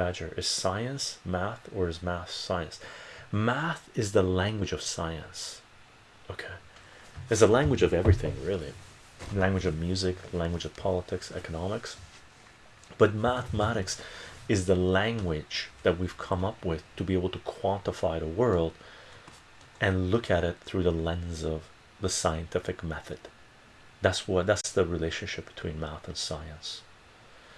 badger is science math or is math science? Math is the language of science. Okay. It's the language of everything really. Language of music language of politics economics. But mathematics is the language that we've come up with to be able to quantify the world and look at it through the lens of the scientific method. That's what that's the relationship between math and science.